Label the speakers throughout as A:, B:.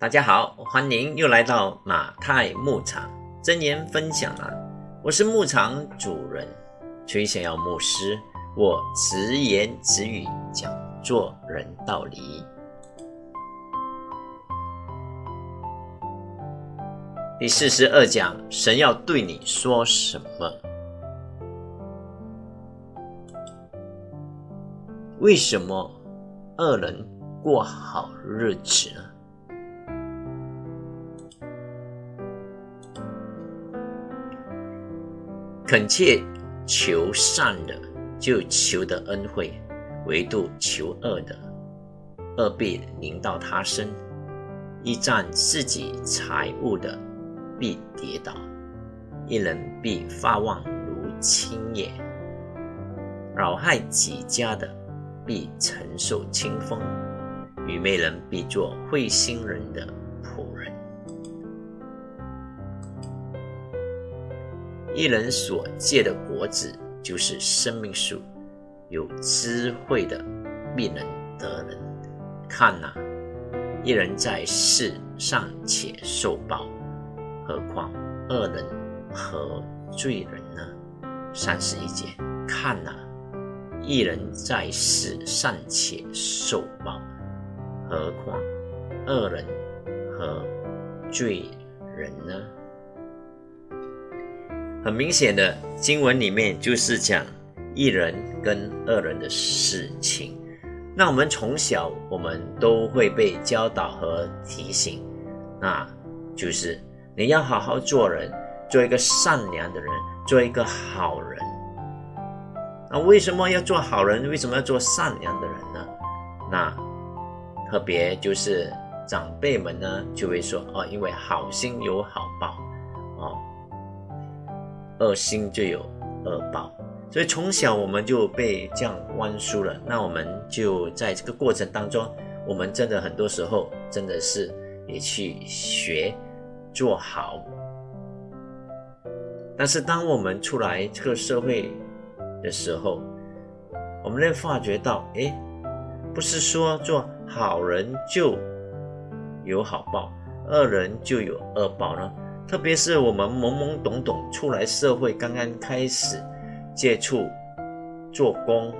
A: 大家好，欢迎又来到马太牧场真言分享啊。我是牧场主人崔显耀牧师，我直言直语讲做人道理。第四十二讲，神要对你说什么？为什么恶人过好日子呢？恳切求善的，就求得恩惠；唯独求恶的，恶必临到他身；一占自己财物的，必跌倒；一人必发旺如青叶；扰害己家的，必承受清风；愚昧人必做会心人的仆人。一人所借的果子就是生命树，有智慧的必能得人。看呐，一人在世尚且受报，何况恶人和罪人呢？三十一节，看呐，一人在世尚且受报，何况恶人和罪人呢？很明显的经文里面就是讲一人跟二人的事情。那我们从小我们都会被教导和提醒，那就是你要好好做人，做一个善良的人，做一个好人。那为什么要做好人？为什么要做善良的人呢？那特别就是长辈们呢就会说哦，因为好心有好报，恶心就有恶报，所以从小我们就被这样灌输了。那我们就在这个过程当中，我们真的很多时候真的是也去学做好。但是当我们出来这个社会的时候，我们会发觉到，哎，不是说做好人就有好报，恶人就有恶报呢？特别是我们懵懵懂懂出来社会，刚刚开始接触做工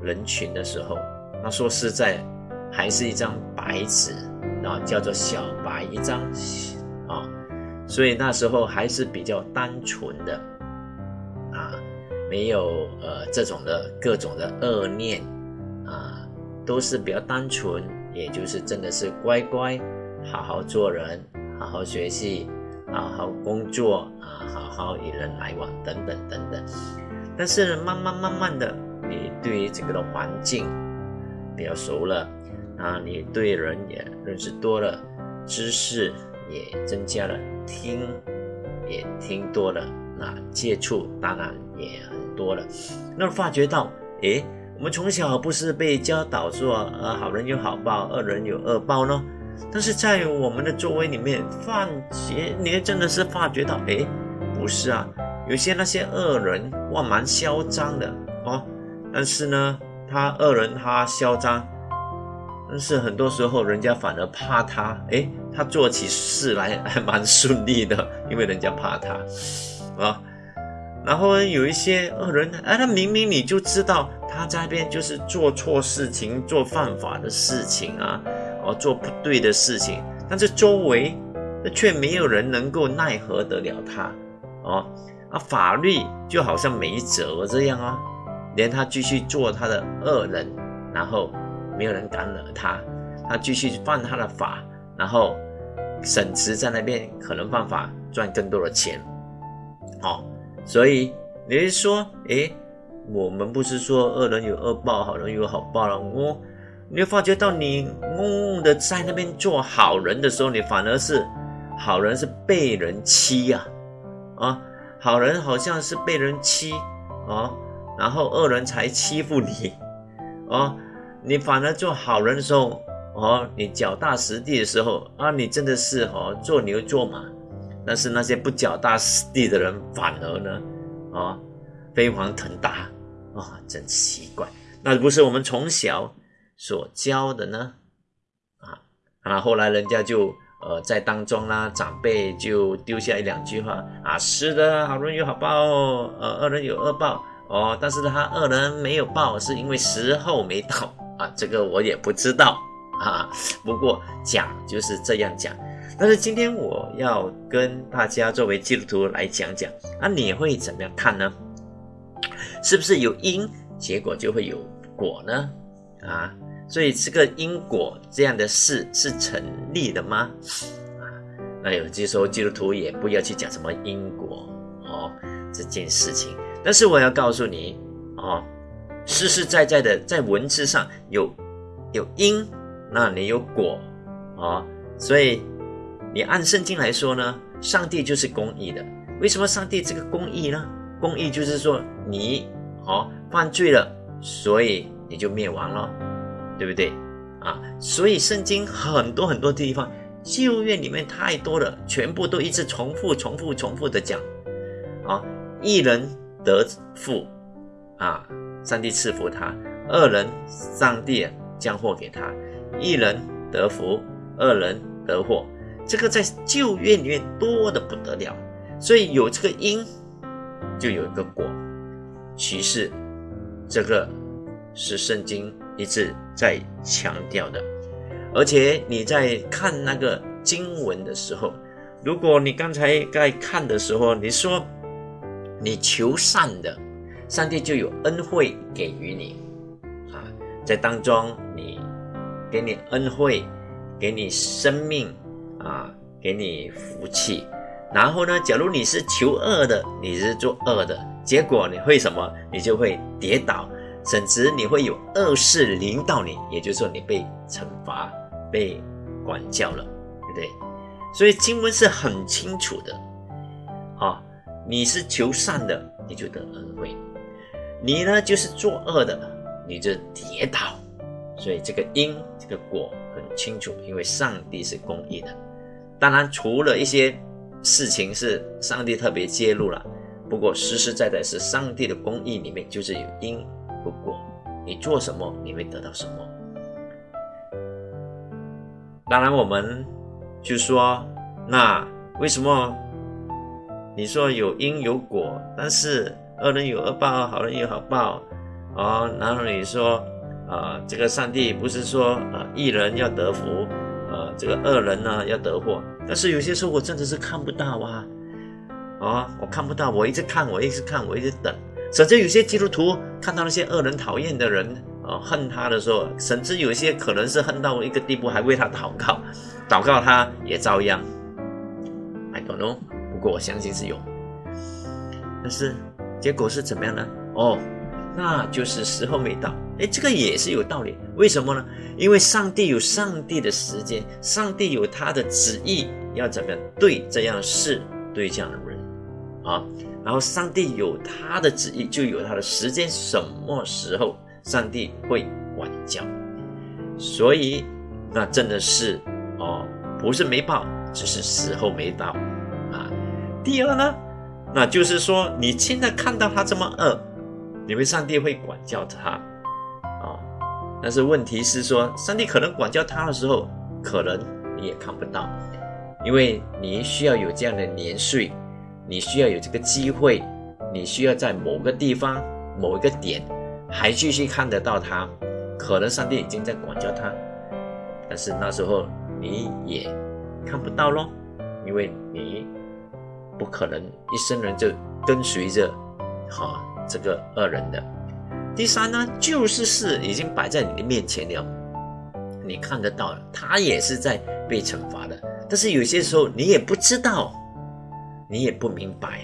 A: 人群的时候，那说实在，还是一张白纸啊，叫做小白一张啊，所以那时候还是比较单纯的啊，没有呃这种的各种的恶念啊，都是比较单纯，也就是真的是乖乖好好做人，好好学习。好好工作啊，好好与人来往，等等等等。但是慢慢慢慢的，你对于整个的环境比较熟了啊，你对人也认识多了，知识也增加了，听也听多了，那接触当然也很多了。那发觉到，诶，我们从小不是被教导说，呃，好人有好报，恶人有恶报呢？但是在我们的周围里面，发觉你真的是发觉到，哎，不是啊，有些那些恶人哇，蛮嚣张的哦。但是呢，他恶人他嚣张，但是很多时候人家反而怕他，哎，他做起事来还蛮顺利的，因为人家怕他啊。然后有一些恶人，哎，他明明你就知道他在那边就是做错事情、做犯法的事情啊。哦，做不对的事情，但是周围却没有人能够奈何得了他，哦，啊，法律就好像没辙这样啊，连他继续做他的恶人，然后没有人敢惹他，他继续犯他的法，然后省吃在那边可能犯法赚更多的钱，哦，所以你是说，诶，我们不是说恶人有恶报，好人有好报了，我。你会发觉到，你嗡嗡的在那边做好人的时候，你反而是好人是被人欺呀，啊，好人好像是被人欺啊，然后恶人才欺负你，啊，你反而做好人的时候，哦，你脚踏实地的时候啊，你真的是哦做牛做马，但是那些不脚踏实地的人反而呢，啊，飞黄腾达，啊，真奇怪，那不是我们从小。所教的呢，啊，啊，后来人家就呃，在当中啦，长辈就丢下一两句话啊，是的，好人有好报，呃，恶人有恶报哦，但是他恶人没有报，是因为时候没到啊，这个我也不知道啊，不过讲就是这样讲。但是今天我要跟大家作为基督徒来讲讲，啊，你会怎么样看呢？是不是有因，结果就会有果呢？啊？所以这个因果这样的事是成立的吗？啊，那有些时候基督徒也不要去讲什么因果哦这件事情。但是我要告诉你哦，实实在在的在文字上有有因，那你有果啊。所以你按圣经来说呢，上帝就是公义的。为什么上帝这个公义呢？公义就是说你哦犯罪了，所以你就灭亡了。对不对啊？所以圣经很多很多地方，旧约里面太多了，全部都一直重复、重复、重复的讲啊。一人得福啊，上帝赐福他；二人，上帝将祸给他。一人得福，二人得祸。这个在旧约里面多的不得了，所以有这个因，就有一个果。其实这个是圣经。一直在强调的，而且你在看那个经文的时候，如果你刚才在看的时候，你说你求善的，上帝就有恩惠给予你啊，在当中你给你恩惠，给你生命啊，给你福气。然后呢，假如你是求恶的，你是做恶的，结果你会什么？你就会跌倒。甚至你会有恶事临到你，也就是说你被惩罚、被管教了，对不对？所以经文是很清楚的，啊，你是求善的，你就得恩惠；你呢就是作恶的，你就跌倒。所以这个因、这个果很清楚，因为上帝是公义的。当然，除了一些事情是上帝特别揭露了，不过实实在在是上帝的公义里面就是有因。不过，你做什么，你会得到什么。当然，我们就说，那为什么你说有因有果，但是恶人有恶报，好人有好报啊？然后你说，啊，这个上帝不是说，啊，一人要得福，呃，这个恶人呢要得祸。但是有些时候我真的是看不到啊，啊，我看不到，我一直看，我一直看，我一直等。甚至有些基督徒看到那些恶人、讨厌的人啊，恨他的时候，甚至有些可能是恨到一个地步，还为他祷告，祷告他也照样。I don't know，不过我相信是有。但是结果是怎么样呢？哦，那就是时候没到。哎，这个也是有道理。为什么呢？因为上帝有上帝的时间，上帝有他的旨意，要怎么样对这样事、对这样的人啊？然后上帝有他的旨意，就有他的时间，什么时候上帝会管教？所以那真的是哦，不是没报，只是时候没到啊。第二呢，那就是说你现在看到他这么恶，你们上帝会管教他啊。但是问题是说，上帝可能管教他的时候，可能你也看不到，因为你需要有这样的年岁。你需要有这个机会，你需要在某个地方、某一个点还继续看得到他，可能上帝已经在管教他，但是那时候你也看不到咯，因为你不可能一生人就跟随着哈这个恶人的。第三呢，就是事已经摆在你的面前了，你看得到，他也是在被惩罚的，但是有些时候你也不知道。你也不明白，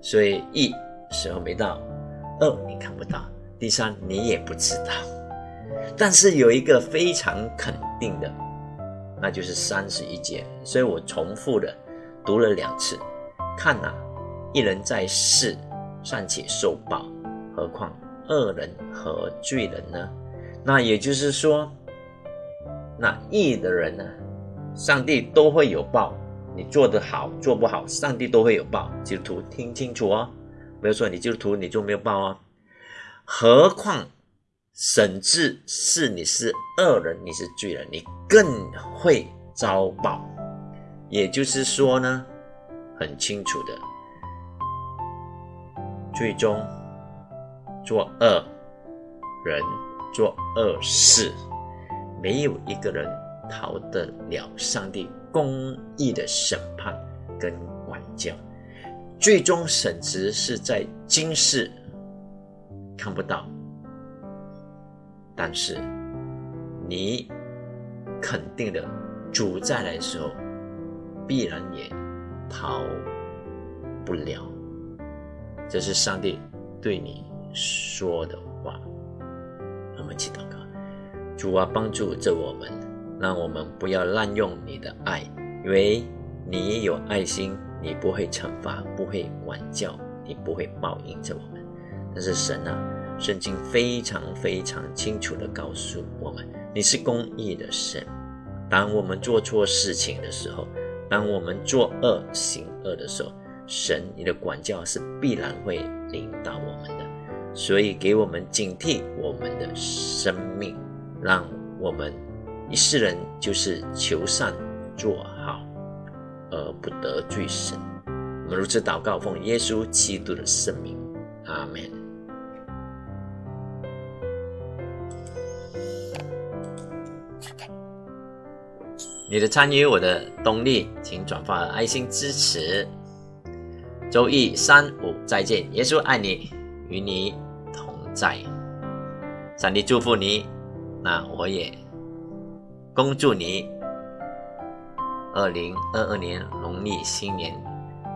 A: 所以一时候没到，二你看不到，第三你也不知道。但是有一个非常肯定的，那就是三十一节。所以我重复的读了两次。看呐，一人在世尚且受报，何况恶人和罪人呢？那也就是说，那义的人呢，上帝都会有报。你做得好，做不好，上帝都会有报。基督徒听清楚哦，不要说你基督徒你就没有报哦。何况甚至是你是恶人，你是罪人，你更会遭报。也就是说呢，很清楚的，最终做恶人做恶事，没有一个人逃得了上帝公义的审判跟管教。最终审值是在今世看不到。但是，你肯定的主再来的时候，必然也逃不了。这是上帝对你说的话。我们祈祷告，主啊，帮助着我们，让我们不要滥用你的爱，因为你有爱心，你不会惩罚，不会管教，你不会报应着我们。但是神啊。圣经非常非常清楚地告诉我们：你是公义的神。当我们做错事情的时候，当我们作恶行恶的时候，神你的管教是必然会领导我们的。所以，给我们警惕我们的生命，让我们一世人就是求善做好，而不得罪神。我们如此祷告，奉耶稣基督的圣名，阿门。你的参与，我的动力，请转发爱心支持。周一、三、五再见，耶稣爱你，与你同在。上帝祝福你，那我也恭祝你。二零二二年农历新年，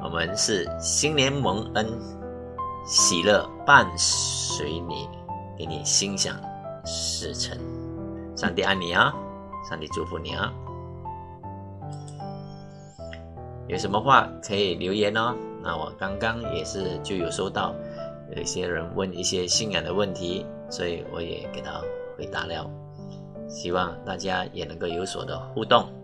A: 我们是新年蒙恩，喜乐伴随你，给你心想事成。上帝爱你啊，上帝祝福你啊。有什么话可以留言哦。那我刚刚也是就有收到有一些人问一些信仰的问题，所以我也给他回答了。希望大家也能够有所的互动。